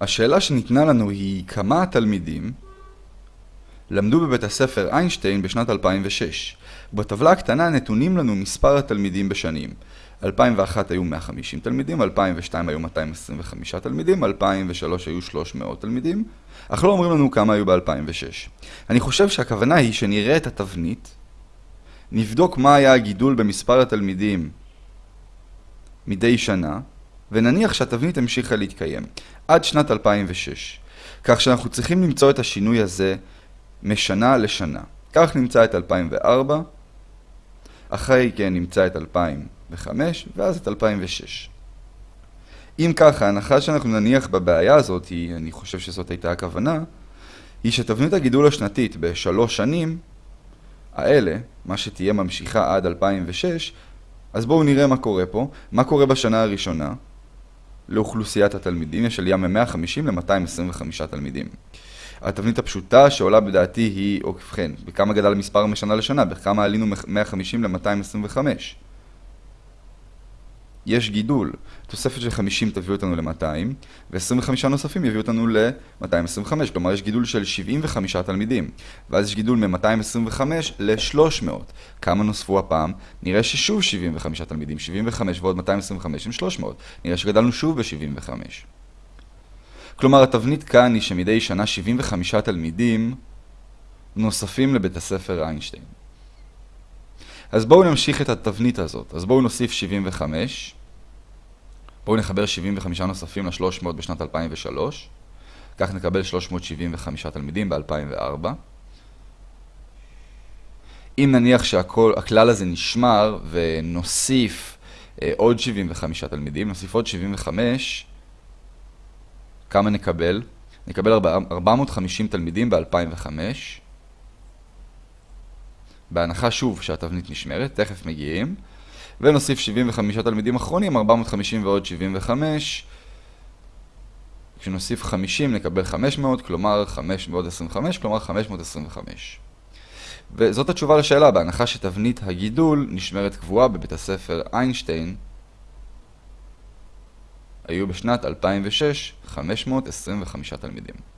השאלה שניתנה לנו היא כמה התלמידים למדו בבית הספר איינשטיין בשנת 2006. בטבלה הקטנה נתונים לנו מספר התלמידים בשנים. 2001 היו 150 תלמידים, 2002 היו 225 תלמידים, 2003 היו 300 תלמידים, אך לא אומרים לנו כמה היו ב-2006. אני חושב שהכוונה היא שנראה את התבנית, נבדוק מה היה הגידול במספר התלמידים מדי שנה, ונניח שהתבנית המשיכה להתקיים עד שנת 2006. כך שאנחנו צריכים למצוא את השינוי הזה משנה לשנה. כך נמצא את 2004, אחרי כן נמצא את 2005, ואז את 2006. אם ככה, ההנחה שאנחנו נניח בבעיה הזאת, היא, אני חושב שזאת הייתה הכוונה, היא שתבנית הגידול השנתית בשלוש שנים האלה, מה שתהיה ממשיכה עד 2006, אז בואו נראה מה קורה פה. מה קורה בשנה הראשונה לאוכלוסיית התלמידים? יש עלייה מ-150 ל-225 תלמידים. התבנית הפשוטה שעולה בדעתי היא, או ובכן, בכמה גדל המספר משנה לשנה, בכמה עלינו מ-150 ל-225. יש גידול, תוספת של 50 תביא אותנו ל-200, ו-25 נוספים יביאו אותנו ל-225, כלומר יש גידול של 75 תלמידים, ואז יש גידול מ-225 ל-300. כמה נוספו הפעם? נראה ששוב 75 תלמידים, 75 ועוד 225 הם 300, נראה שגדלנו שוב ב-75. כלומר, התבנית כאן היא שמדי שנה 75 תלמידים נוספים לבית הספר איינשטיין. אז בואו נמשיך את התבנית הזאת. אז בואו נוסיף 75. בואו נחבר 75 נוספים ל-300 בשנת 2003. כך נקבל 375 תלמידים ב-2004. אם נניח שהכלל הזה נשמר ונוסיף אה, עוד 75 תלמידים, נוסיף עוד 75, כמה נקבל? נקבל 450 תלמידים ב-2005. בהנחה שוב שהתבנית נשמרת, תכף מגיעים. ונוסיף 75 תלמידים אחרונים, 450 ועוד 75. כשנוסיף 50 נקבל 500, כלומר 5 ועוד 25, כלומר 525. וזאת התשובה לשאלה, בהנחה שתבנית הגידול נשמרת קבועה בבית הספר איינשטיין, היו בשנת 2006 525 תלמידים.